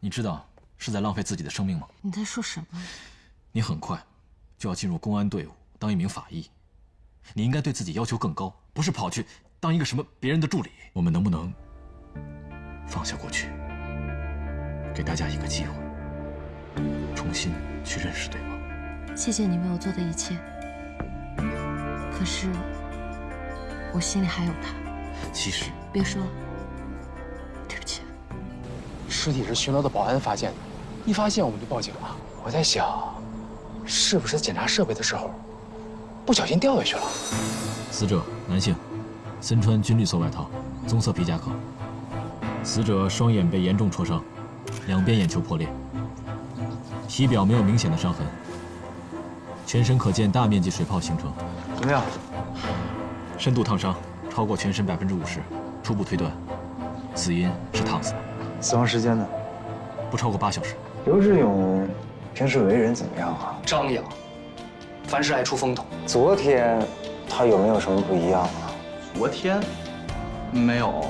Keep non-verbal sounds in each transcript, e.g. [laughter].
你知道是在浪费自己的生命吗？你在说什么？你很快就要进入公安队伍，当一名法医。你应该对自己要求更高，不是跑去当一个什么别人的助理。我们能不能放下过去，给大家一个机会，重新去认识对方？谢谢你为我做的一切，可是我心里还有他。其实别说了，对不起。尸体是巡逻的保安发现的，一发现我们就报警了。我在想，是不是检查设备的时候不小心掉下去了？死者男性，身穿军绿色外套，棕色皮夹克。死者双眼被严重戳伤，两边眼球破裂，体表没有明显的伤痕，全身可见大面积水泡形成。怎么样？深度烫伤超过全身百分之五十，初步推断，死因是烫死。死亡时间呢？不超过八小时。刘志勇平时为人怎么样啊？张扬，凡事爱出风头。昨天他有没有什么不一样啊？昨天没有，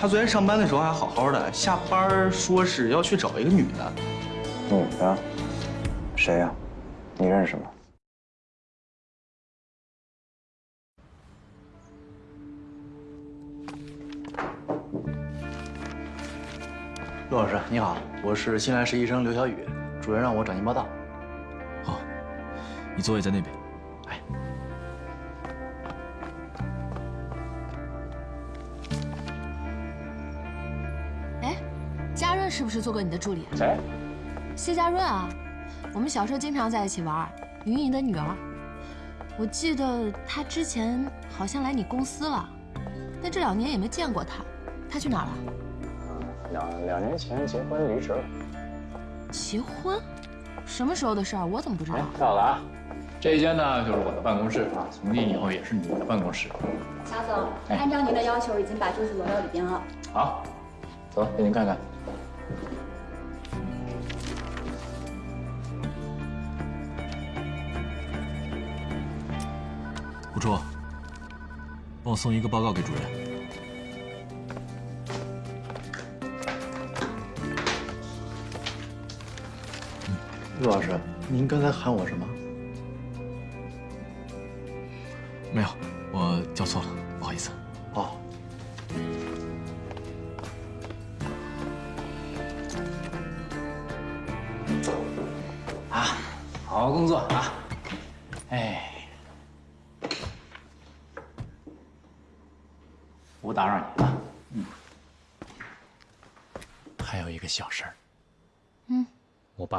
他昨天上班的时候还好好的，下班说是要去找一个女的。女的？谁呀？你认识吗？陆老师你好，我是新来实习生刘小雨，主任让我找您报道。好，你座位在那边。哎，哎，嘉润是不是做过你的助理？谁？谢嘉润啊，我们小时候经常在一起玩，云姨的女儿。我记得她之前好像来你公司了，但这两年也没见过她。她去哪儿了？两两年前结婚离职了。结婚？什么时候的事儿？我怎么不知道？到了啊，这一间呢就是我的办公室啊，从今以后也是你的办公室。乔总，按照您的要求，已经把住宿挪到里边了。好，走，给您看看。胡初，帮我送一个报告给主任。陆老师，您刚才喊我什么？没有，我叫错了，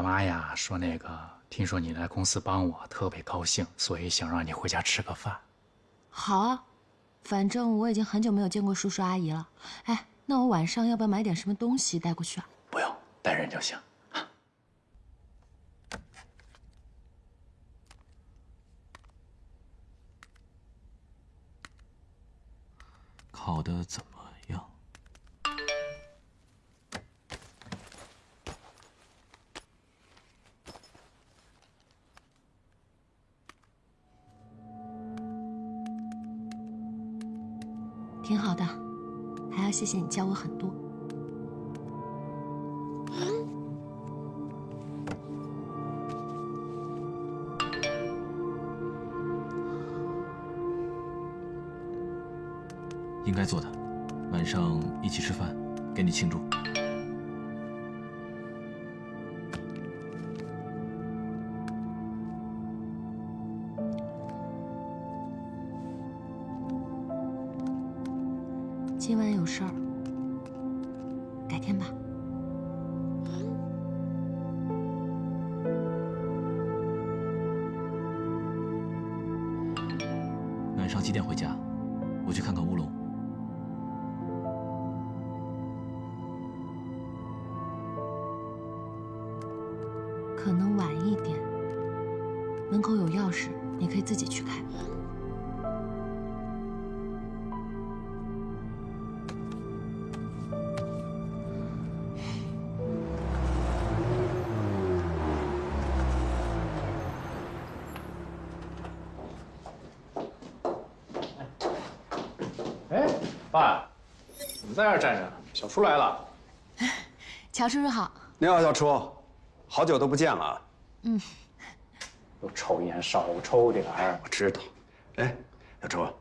爸妈呀说那个，听说你来公司帮我，特别高兴，所以想让你回家吃个饭。好啊，反正我已经很久没有见过叔叔阿姨了。哎，那我晚上要不要买点什么东西带过去啊？不用，带人就行。考的怎么谢谢你教我很多。应该做的，晚上一起吃饭，给你庆祝。可能晚一点，门口有钥匙，你可以自己去开。哎，爸，怎么在这儿站着？小叔来了。乔叔叔好，你好，小初，好久都不见了。又抽烟少抽点儿。我知道。哎，小初，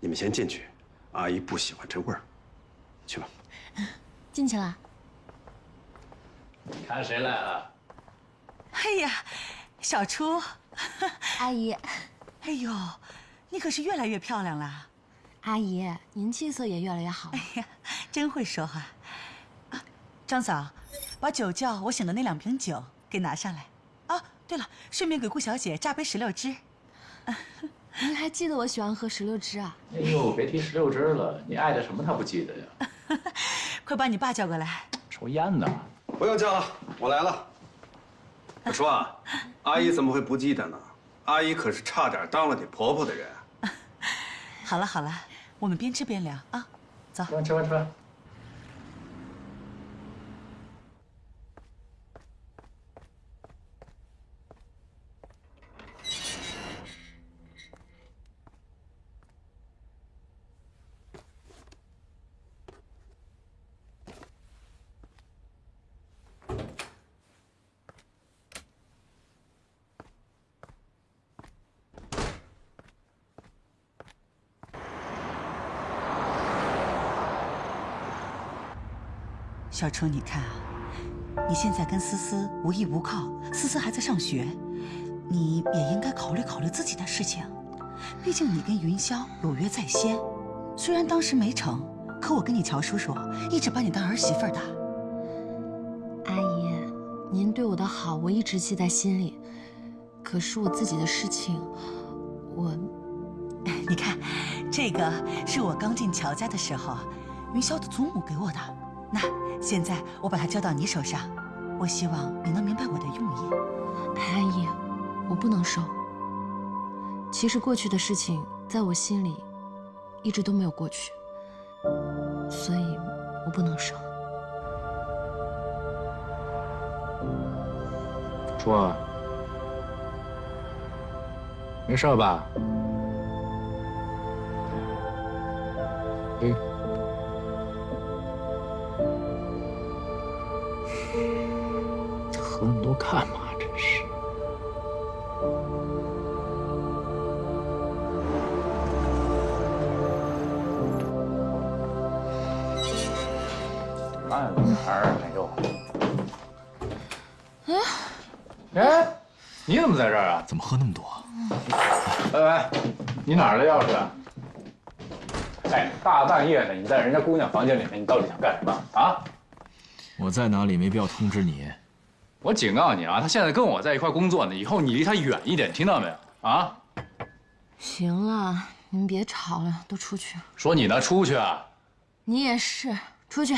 你们先进去，阿姨不喜欢这味儿。去吧。进去了。看谁来了？哎呀，小初，阿姨，哎呦，你可是越来越漂亮了。阿姨，您气色也越来越好了。哎呀，真会说话。啊，张嫂，把酒窖我醒的那两瓶酒给拿上来。啊，对了，顺便给顾小姐榨杯石榴汁。[laughs] 您还记得我喜欢喝石榴汁啊？哎呦，别提石榴汁了，你爱的什么他不记得呀？[laughs] 快把你爸叫过来。抽烟呢。不用叫了，我来了。我说啊，[laughs] 阿姨怎么会不记得呢？阿姨可是差点当了你婆婆的人。好了好了，我们边吃边聊啊，走。吃饭吃饭吃饭。小初，你看啊，你现在跟思思无依无靠，思思还在上学，你也应该考虑考虑自己的事情。毕竟你跟云霄有约在先，虽然当时没成，可我跟你乔叔叔一直把你当儿媳妇的。阿姨，您对我的好我一直记在心里，可是我自己的事情，我 [laughs]…… 你看，这个是我刚进乔家的时候，云霄的祖母给我的。那现在我把它交到你手上，我希望你能明白我的用意。安逸，我不能收。其实过去的事情在我心里一直都没有过去，所以我不能收。初儿，没事吧？嗯。干嘛？真是。慢点儿，哎呦。哎，你怎么在这儿啊？怎么喝那么多？喂喂，你哪儿的钥匙啊？哎，大半夜的，你在人家姑娘房间里面，你到底想干什么啊？我在哪里没必要通知你。我警告你啊，他现在跟我在一块工作呢，以后你离他远一点，听到没有？啊？行了，你们别吵了，都出去。说你呢，出去啊！你也是，出去。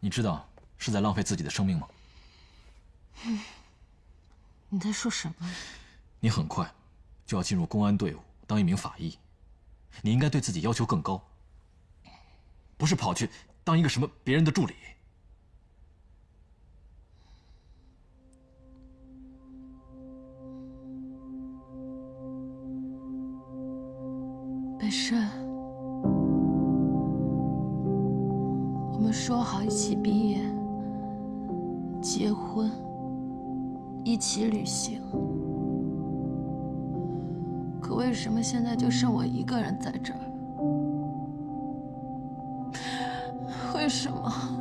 你知道是在浪费自己的生命吗？[laughs] 你在说什么？你很快就要进入公安队伍，当一名法医。你应该对自己要求更高，不是跑去当一个什么别人的助理。现在就剩我一个人在这儿？为什么？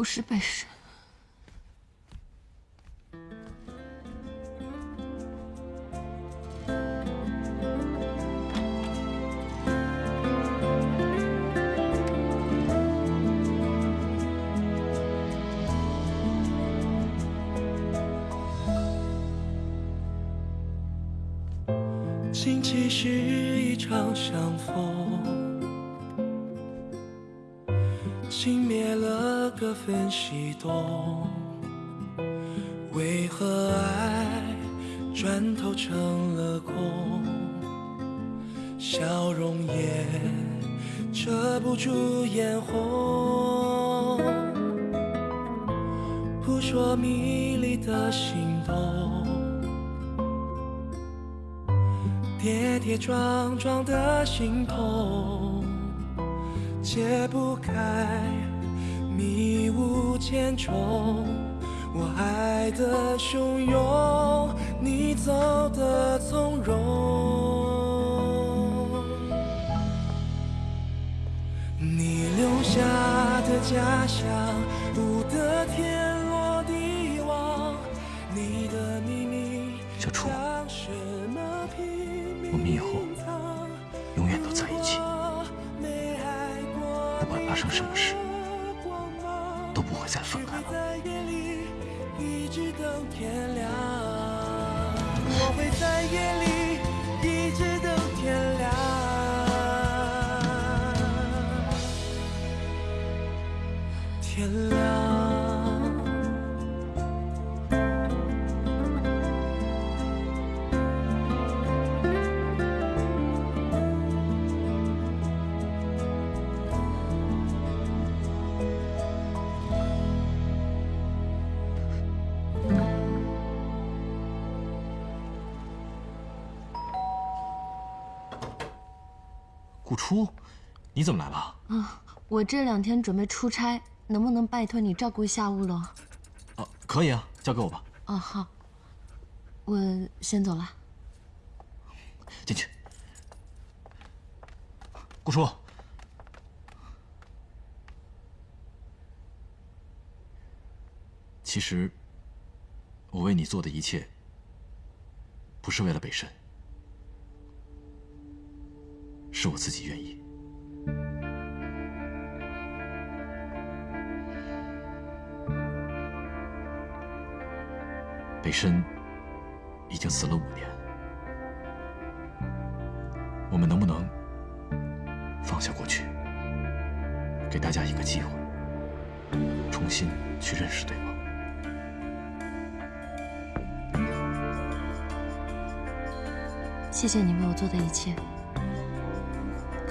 不是北辰。分西东。为何爱转头成了空？笑容也遮不住眼红，扑朔迷离的心动。跌跌撞撞的心痛，解不开迷雾千重。我爱的汹涌，你走的从容。你留下的家乡，不得天顾初，你怎么来了？啊，我这两天准备出差，能不能拜托你照顾一下乌龙？啊，可以啊，交给我吧。啊，好，我先走了。进去。顾初，其实我为你做的一切，不是为了北辰，是我自己愿意。北深已经死了五年，我们能不能放下过去，给大家一个机会，重新去认识对方？谢谢你为我做的一切，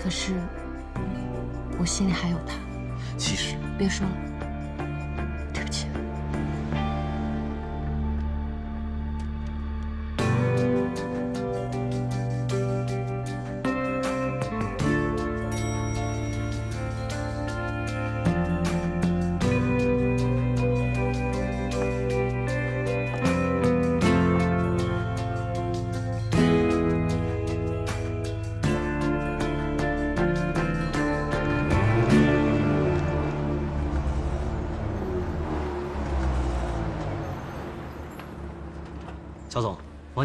可是我心里还有他。其实，别说了，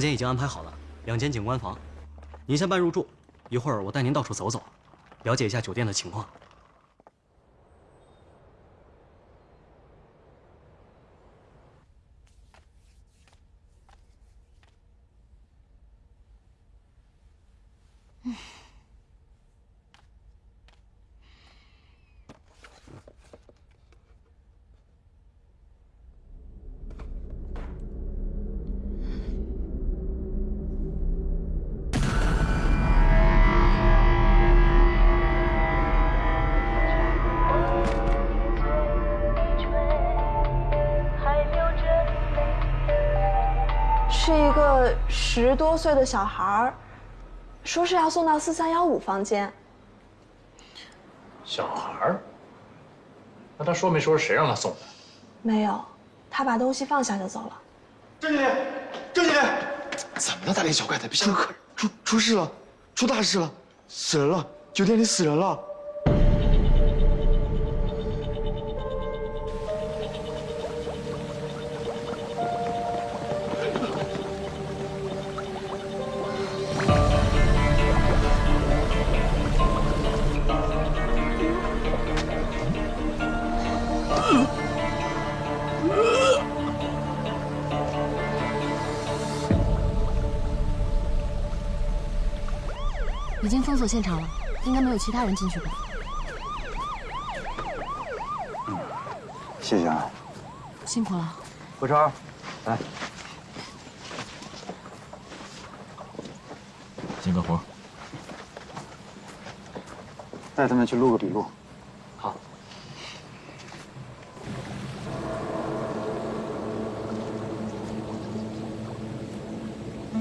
间已经安排好了，两间景观房，您先办入住，一会儿我带您到处走走，了解一下酒店的情况。十多岁的小孩儿，说是要送到四三幺五房间。小孩儿？那他说没说是谁让他送的？没有，他把东西放下就走了。郑经理，郑经理，怎么了，大惊小怪的？别吓可出出事了，出大事了！死人了！酒店里死人了！已经封锁现场了，应该没有其他人进去吧？嗯谢谢啊，辛苦了。何超，来，先干活。带他们去录个笔录。好。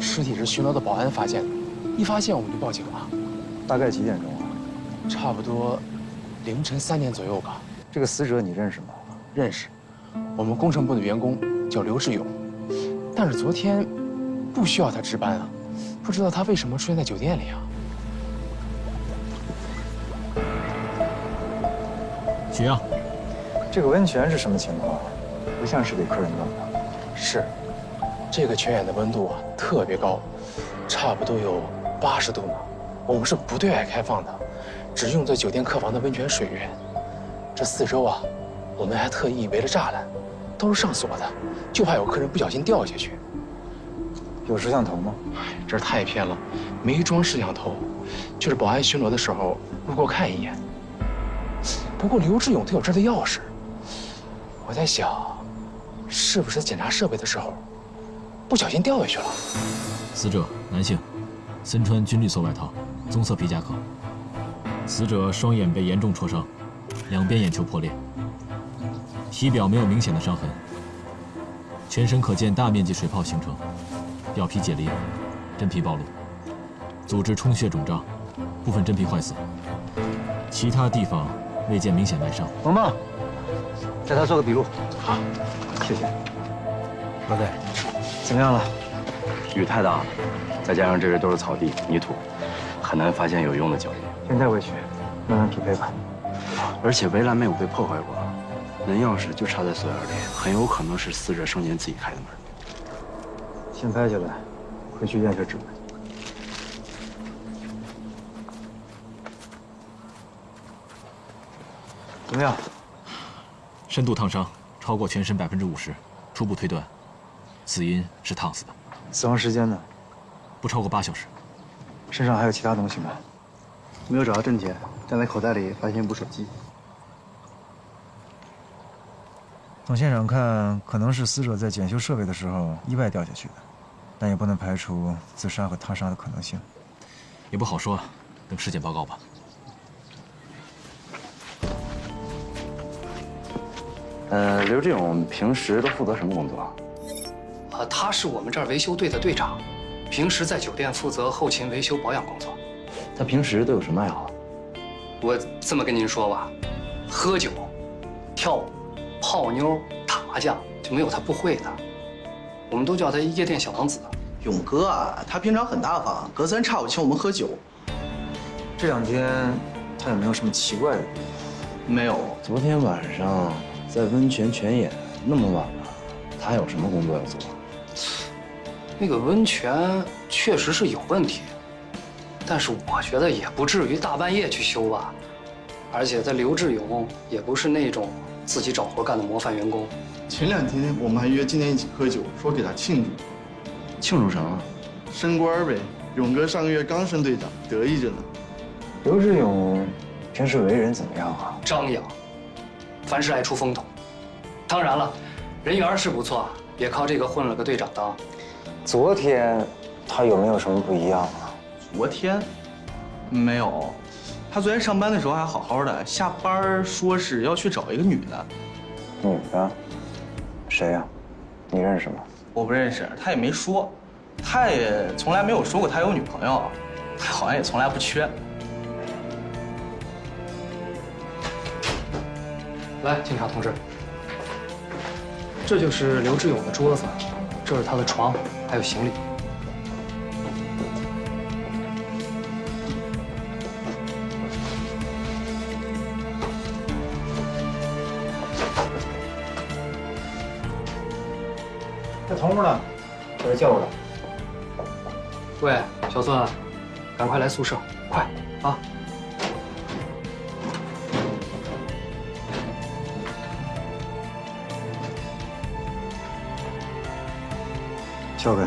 尸体是巡逻的保安发现的，一发现我们就报警了。大概几点钟啊？差不多凌晨三点左右吧。这个死者你认识吗？认识，我们工程部的员工叫刘志勇，但是昨天不需要他值班啊，不知道他为什么出现在酒店里啊？取样。这个温泉是什么情况？不像是给客人用的。是，这个泉眼的温度啊特别高，差不多有八十度呢。我们是不对外开放的，只用在酒店客房的温泉水源。这四周啊，我们还特意围了栅栏，都是上锁的，就怕有客人不小心掉下去。有摄像头吗？哎，这儿太偏了，没装摄像头，就是保安巡逻的时候路过看一眼。不过刘志勇他有这儿的钥匙，我在想，是不是检查设备的时候不小心掉下去了？死者男性，身穿军绿色外套，棕色皮夹克。死者双眼被严重戳伤，两边眼球破裂，体表没有明显的伤痕，全身可见大面积水泡形成，表皮解离，真皮暴露，组织充血肿胀，部分真皮坏死，其他地方未见明显外伤。萌萌，带他做个笔录。好，谢谢。老队，怎么样了？雨太大了，再加上这边都是草地、泥土，很难发现有用的脚印。现在回去，慢慢匹配吧。而且围栏没有被破坏过，门钥匙就插在锁眼里，很有可能是死者生前自己开的门。先拍下来，回去验下指纹。怎么样？深度烫伤超过全身百分之五十，初步推断，死因是烫死的。死亡时间呢？不超过八小时。身上还有其他东西吗？没有找到证件，但在口袋里发现一部手机。从现场看，可能是死者在检修设备的时候意外掉下去的，但也不能排除自杀和他杀的可能性。也不好说，等尸检报告吧。呃，刘志勇平时都负责什么工作？啊，他是我们这儿维修队的队长，平时在酒店负责后勤维修保养工作。他平时都有什么爱好？我这么跟您说吧，喝酒、跳舞、泡妞、打麻将，就没有他不会的。我们都叫他夜店小王子。勇哥啊，他平常很大方，隔三差五请我们喝酒。这两天他有没有什么奇怪的？没有。昨天晚上在温泉泉眼那么晚了，他有什么工作要做？那个温泉确实是有问题，但是我觉得也不至于大半夜去修吧。而且他刘志勇也不是那种自己找活干的模范员工。前两天我们还约今天一起喝酒，说给他庆祝。庆祝什么？升官呗！勇哥上个月刚升队长，得意着呢。刘志勇平时为人怎么样啊？张扬，凡事爱出风头。当然了，人缘是不错，也靠这个混了个队长当。昨天他有没有什么不一样啊？昨天没有，他昨天上班的时候还好好的，下班说是要去找一个女的。女的？谁呀？你认识吗？我不认识，他也没说，他也从来没有说过他有女朋友，他好像也从来不缺。来，警察同志，这就是刘志勇的桌子，这是他的床，还有行李。在同屋呢？把他叫过来喂小孙赶快来宿舍快啊。交给。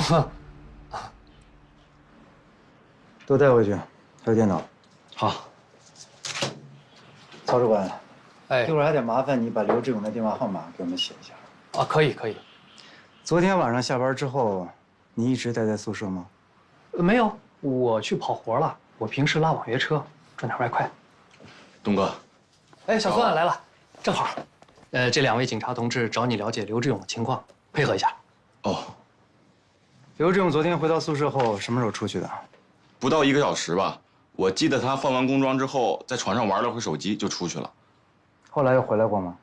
啊，都带回去，还有电脑。好。曹主管，哎，一会儿还得麻烦你把刘志勇的电话号码给我们写一下。啊，可以可以。昨天晚上下班之后，你一直待在宿舍吗？呃没有，我去跑活了。我平时拉网约车，赚点外快。东哥，哎，小孙来了，正好。呃，这两位警察同志找你了解刘志勇的情况，配合一下。哦，刘志勇昨天回到宿舍后，什么时候出去的？不到一个小时吧。我记得他换完工装之后，在床上玩了会手机就出去了。后来又回来过吗？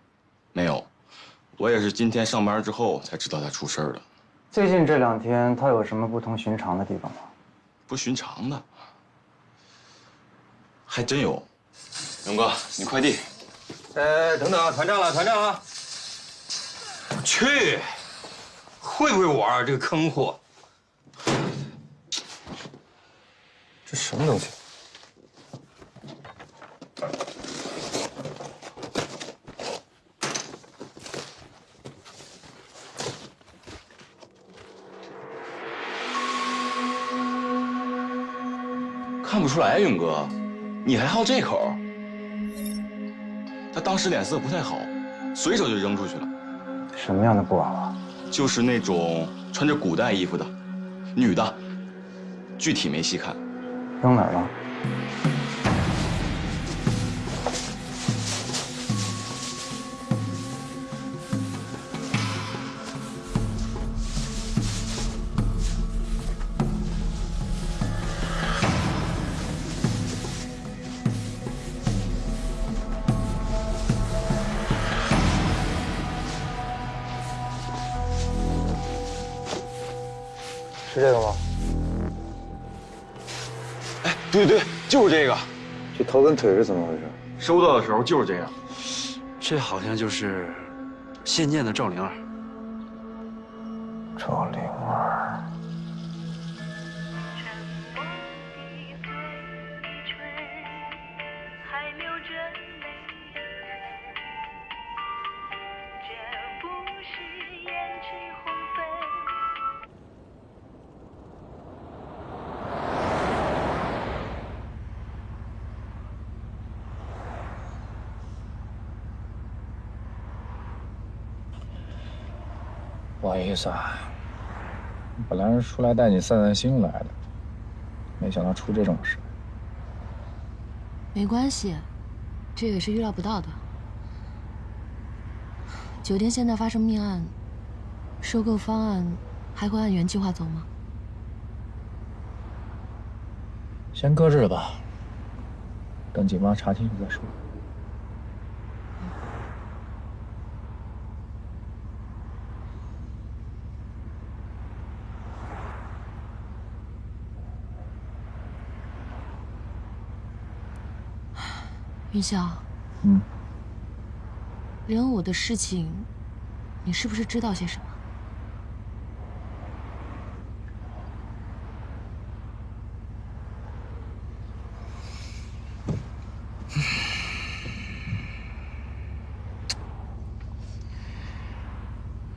没有，我也是今天上班之后才知道他出事儿了。最近这两天他有什么不同寻常的地方吗？不寻常的，还真有。勇哥，你快递。哎，等等啊，团战了，团战啊！我去，会不会玩啊这个坑货？这什么东西？出来，勇哥，你还好这口。他当时脸色不太好，随手就扔出去了。什么样的布娃娃？就是那种穿着古代衣服的，女的，具体没细看。扔哪儿了？对对对，就是这个。这头跟腿是怎么回事？收到的时候就是这样。这好像就是现建的赵灵儿。赵灵不好意思啊，本来是出来带你散散心来的，没想到出这种事。没关系，这也是预料不到的。酒店现在发生命案，收购方案还会按原计划走吗？先搁置了吧，等警方查清楚再说。云霄，嗯，任武的事情，你是不是知道些什么？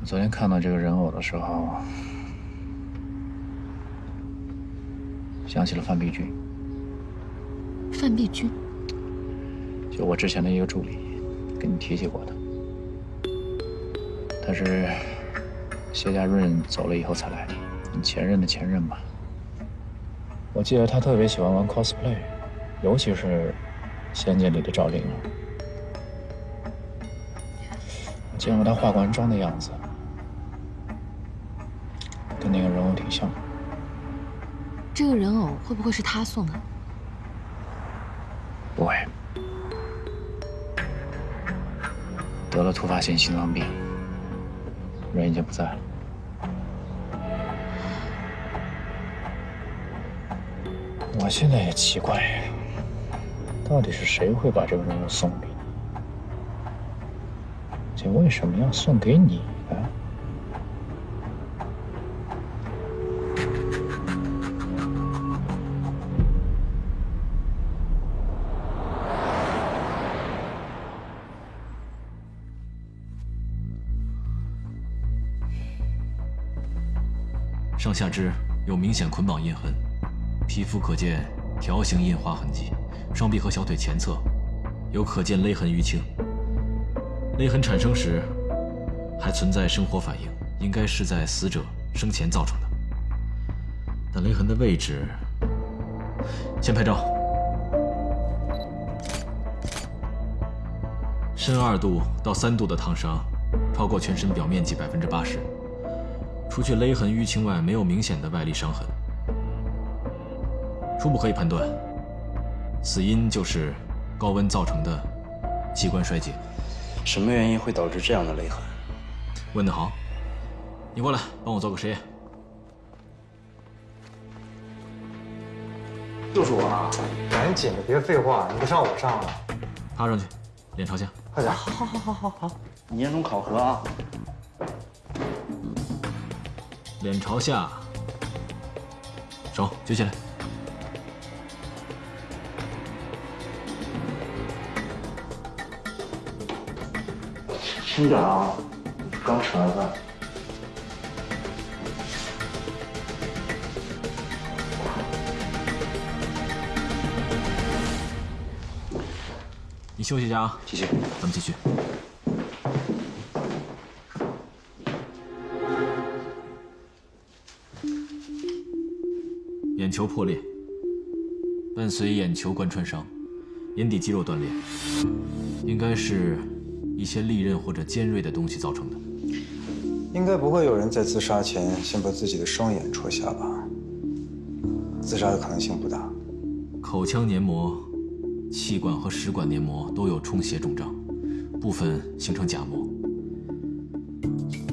我 [sighs] 昨天看到这个人偶的时候，想起了范碧君。范碧君，就我之前的一个助理，跟你提起过的。他是谢家润走了以后才来的，你前任的前任吧。我记得他特别喜欢玩 cosplay，尤其是《仙剑》里的赵灵儿。我见过他化完妆的样子，跟那个人偶挺像。这个人偶会不会是他送的？得了突发性心脏病，人已经不在了。我现在也奇怪，到底是谁会把这个任务送给你？且为什么要送给你上下肢有明显捆绑印痕，皮肤可见条形印花痕迹，双臂和小腿前侧有可见勒痕淤青。勒痕产生时还存在生活反应，应该是在死者生前造成的。但勒痕的位置，先拍照。深二度到三度的烫伤，超过全身表面积百分之八十。除去勒痕淤青外，没有明显的外力伤痕。初步可以判断，死因就是高温造成的器官衰竭。什么原因会导致这样的勒痕？问得好，你过来帮我做个实验。就是我啊，赶紧的，别废话，你不上我上了。趴上去，脸朝下。快点。好好好好好，你严重考核啊！脸朝下，手举起来。轻点啊，刚吃完饭。你休息一下啊，继续，咱们继续。球破裂，伴随眼球贯穿伤，眼底肌肉断裂，应该是一些利刃或者尖锐的东西造成的。应该不会有人在自杀前先把自己的双眼戳瞎吧？自杀的可能性不大。口腔黏膜、气管和食管黏膜都有充血肿胀，部分形成假膜，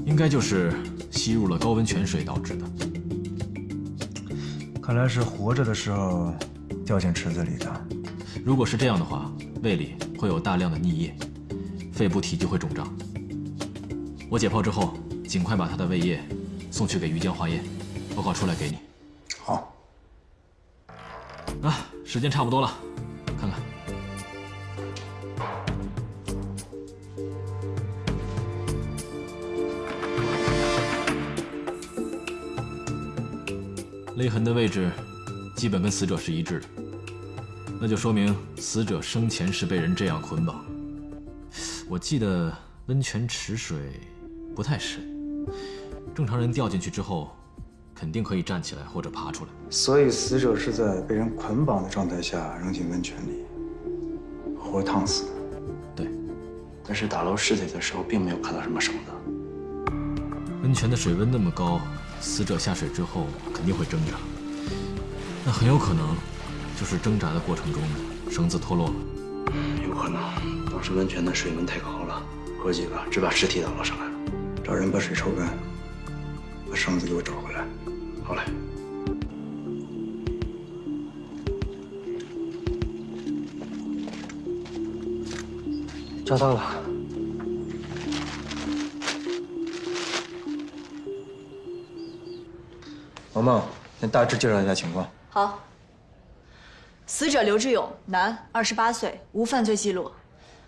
应该就是吸入了高温泉水导致的。看来是活着的时候掉进池子里的。如果是这样的话，胃里会有大量的溺液，肺部体积会肿胀。我解剖之后，尽快把他的胃液送去给于江化验，报告出来给你。好。啊，时间差不多了，勒痕的位置基本跟死者是一致的，那就说明死者生前是被人这样捆绑。我记得温泉池水不太深，正常人掉进去之后，肯定可以站起来或者爬出来。所以死者是在被人捆绑的状态下扔进温泉里，活烫死的。对，但是打捞尸体的时候并没有看到什么绳子。温泉的水温那么高。死者下水之后肯定会挣扎，那很有可能就是挣扎的过程中绳子脱落了。有可能当时温泉的水温太高了，哥几个只把尸体打捞上来了。找人把水抽干，把绳子给我找回来。好嘞。找到了。王梦，先大致介绍一下情况。好。死者刘志勇，男，二十八岁，无犯罪记录。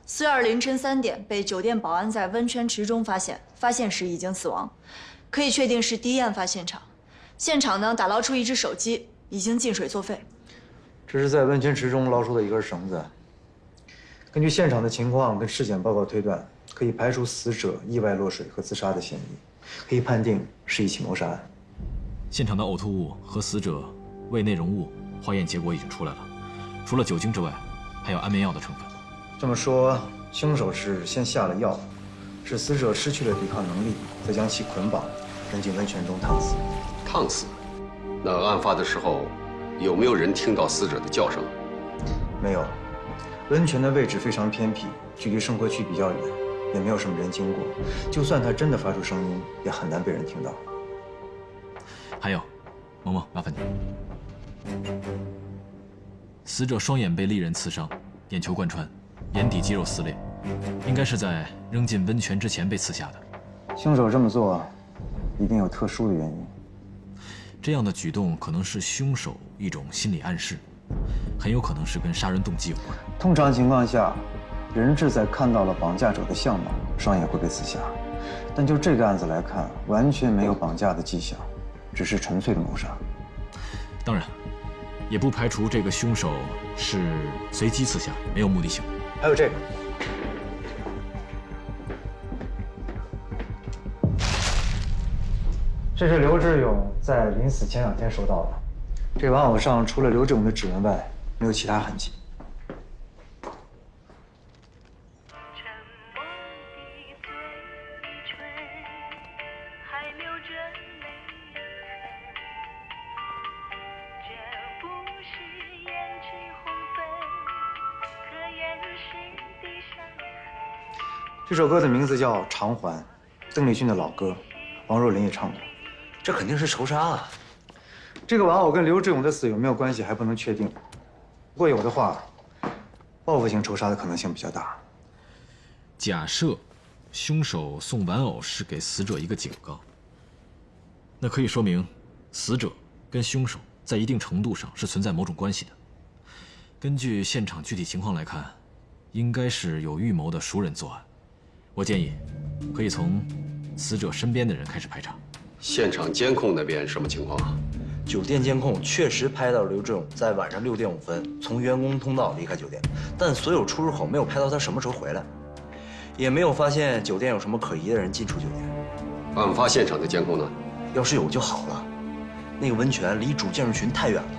四月二凌晨三点被酒店保安在温泉池中发现，发现时已经死亡，可以确定是第一案发现场。现场呢，打捞出一只手机，已经进水作废。这是在温泉池中捞出的一根绳子。根据现场的情况跟尸检报告推断，可以排除死者意外落水和自杀的嫌疑，可以判定是一起谋杀案。现场的呕吐物和死者胃内容物化验结果已经出来了，除了酒精之外，还有安眠药的成分。这么说，凶手是先下了药，使死者失去了抵抗能力，再将其捆绑，扔进温泉中烫死。烫死？那案发的时候，有没有人听到死者的叫声？没有。温泉的位置非常偏僻，距离生活区比较远，也没有什么人经过，就算他真的发出声音，也很难被人听到。还有，萌萌，麻烦你。死者双眼被利刃刺伤，眼球贯穿，眼底肌肉撕裂，应该是在扔进温泉之前被刺下的。凶手这么做，一定有特殊的原因。这样的举动可能是凶手一种心理暗示，很有可能是跟杀人动机有关。通常情况下，人质在看到了绑架者的相貌，双眼会被刺瞎。但就这个案子来看，完全没有绑架的迹象，只是纯粹的谋杀。当然，也不排除这个凶手是随机刺下，没有目的性。还有这个，这是刘志勇在临死前两天收到的。这玩偶上除了刘志勇的指纹外，没有其他痕迹。这首歌的名字叫《偿还》，邓丽君的老歌，王若琳也唱过。这肯定是仇杀啊！这个玩偶跟刘志勇的死有没有关系还不能确定，如果有的话，报复性仇杀的可能性比较大。假设凶手送玩偶是给死者一个警告，那可以说明死者跟凶手在一定程度上是存在某种关系的。根据现场具体情况来看，应该是有预谋的熟人作案。我建议，可以从死者身边的人开始排查。现场监控那边什么情况啊？酒店监控确实拍到刘志勇在晚上六点五分从员工通道离开酒店，但所有出入口没有拍到他什么时候回来，也没有发现酒店有什么可疑的人进出酒店。案发现场的监控呢？要是有就好了。那个温泉离主建筑群太远了，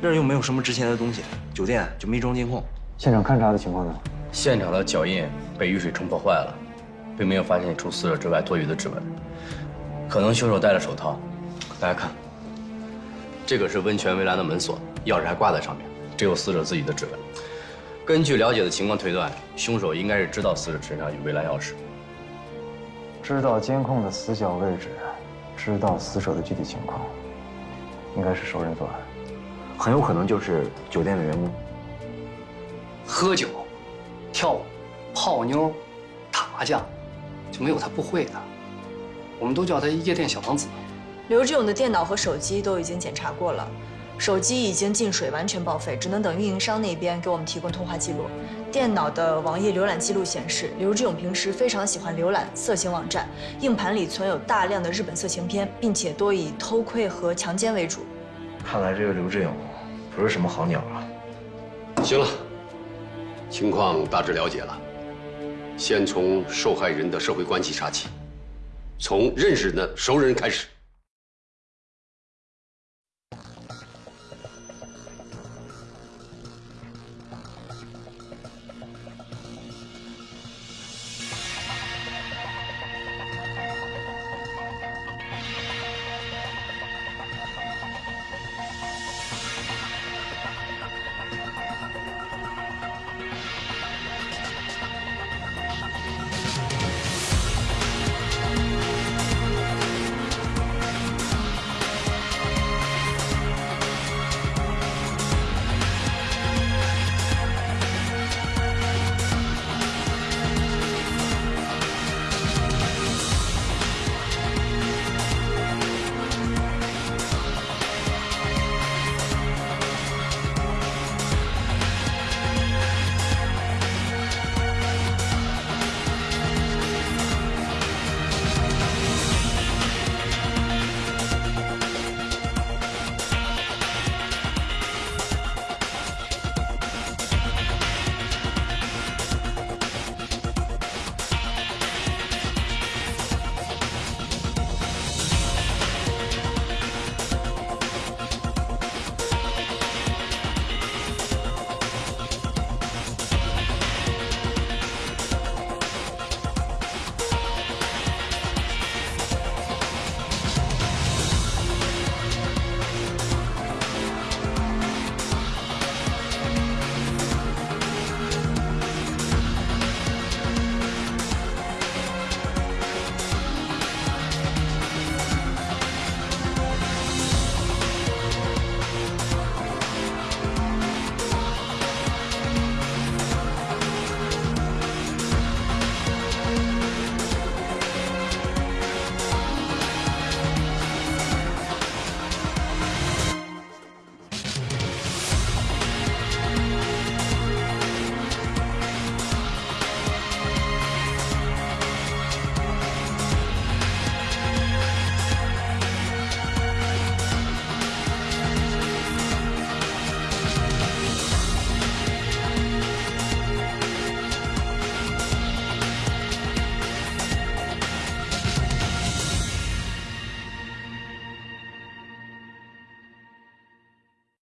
那儿又没有什么值钱的东西，酒店就没装监控。现场勘查的情况呢？现场的脚印被雨水冲破坏了，并没有发现除死者之外多余的指纹。可能凶手戴了手套，大家看，这个是温泉围栏的门锁，钥匙还挂在上面，只有死者自己的指纹。根据了解的情况推断，凶手应该是知道死者身上有围栏钥匙，知道监控的死角位置，知道死者的具体情况，应该是熟人作案，很有可能就是酒店的员工。喝酒、跳舞、泡妞、打麻将，就没有他不会的。我们都叫他夜店小王子。刘志勇的电脑和手机都已经检查过了，手机已经进水，完全报废，只能等运营商那边给我们提供通话记录。电脑的网页浏览记录显示，刘志勇平时非常喜欢浏览色情网站，硬盘里存有大量的日本色情片，并且多以偷窥和强奸为主。看来这个刘志勇不是什么好鸟啊。行了，情况大致了解了，先从受害人的社会关系查起。从认识的熟人开始。